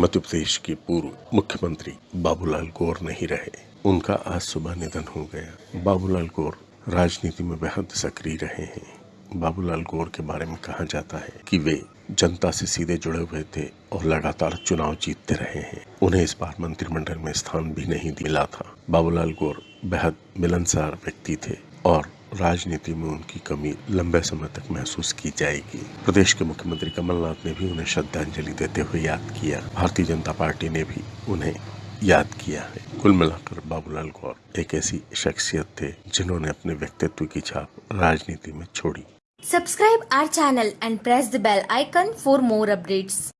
मध्य प्रदेश के पूर्व मुख्यमंत्री बाबूलाल गौर नहीं रहे। उनका आज सुबह निधन हो गया। बाबूलाल गौर राजनीति में बेहद सक्रिय रहे हैं। बाबूलाल गौर के बारे में कहा जाता है कि वे जनता से सीधे जुड़े हुए थे और लगातार चुनाव जीतते रहे हैं। उन्हें इस बार मंत्रिमंडल में स्थान भी नहीं मिला था। बाबूलाल गौर बेहद मिलनसार व्यक्ति थे और राजनीति में उनकी कमी लंबे समय तक महसूस की जाएगी। प्रदेश के मुख्यमंत्री कमलनाथ ने भी उन्हें श्रद्धांजलि देते हुए याद किया। भारतीय जनता पार्टी ने भी उन्हें याद किया है। कुल मिलाकर बाबूलाल गौर एक ऐसी शख्सियत थे जिन्होंने अपने व्यक्तित्व की छाप राजनीति में छोड़ी। Subscribe our channel and press the bell icon for more updates.